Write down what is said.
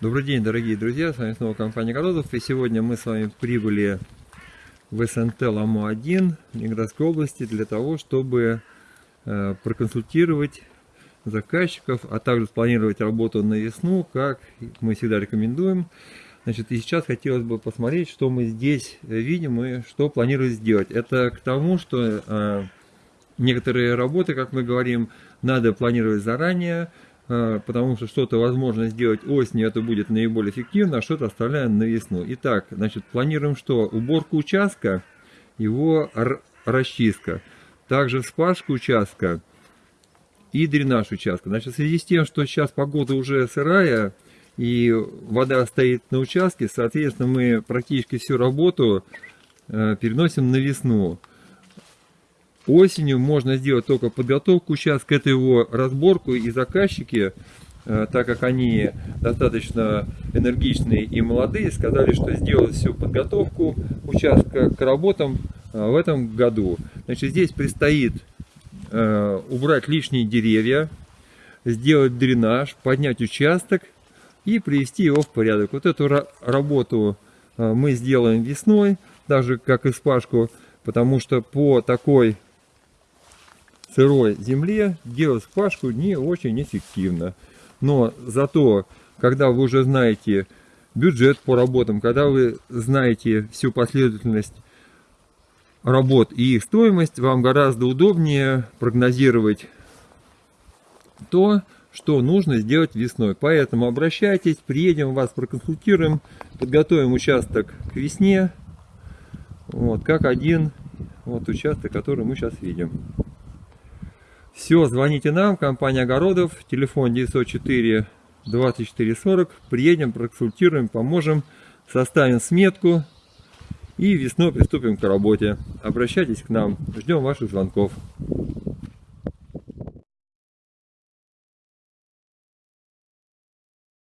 Добрый день, дорогие друзья, с вами снова компания Городов, и сегодня мы с вами прибыли в СНТ Ламо-1 Ленинградской области для того, чтобы э, проконсультировать заказчиков, а также спланировать работу на весну, как мы всегда рекомендуем. Значит, и сейчас хотелось бы посмотреть, что мы здесь видим и что планируем сделать. Это к тому, что э, некоторые работы, как мы говорим, надо планировать заранее, потому что что-то возможно сделать осенью, это будет наиболее эффективно, а что-то оставляем на весну. Итак, значит, планируем что? Уборку участка, его расчистка. Также вспашка участка и дренаж участка. Значит, в связи с тем, что сейчас погода уже сырая, и вода стоит на участке, соответственно, мы практически всю работу э, переносим на весну. Осенью можно сделать только подготовку участка, это его разборку, и заказчики, э, так как они достаточно энергичные и молодые, сказали, что сделают всю подготовку участка к работам э, в этом году. Значит, здесь предстоит убрать лишние деревья, сделать дренаж, поднять участок и привести его в порядок. Вот эту работу э, мы сделаем весной, даже как и спашку, потому что по такой сырой земле делать спашку не очень эффективно. Но зато, когда вы уже знаете бюджет по работам, когда вы знаете всю последовательность работ и их стоимость, вам гораздо удобнее прогнозировать то, что нужно сделать весной. Поэтому обращайтесь, приедем, вас проконсультируем, подготовим участок к весне, вот, как один вот участок, который мы сейчас видим. Все, звоните нам, компания Огородов, телефон 904 24 40, приедем, проконсультируем, поможем, составим сметку и весной приступим к работе. Обращайтесь к нам, ждем ваших звонков.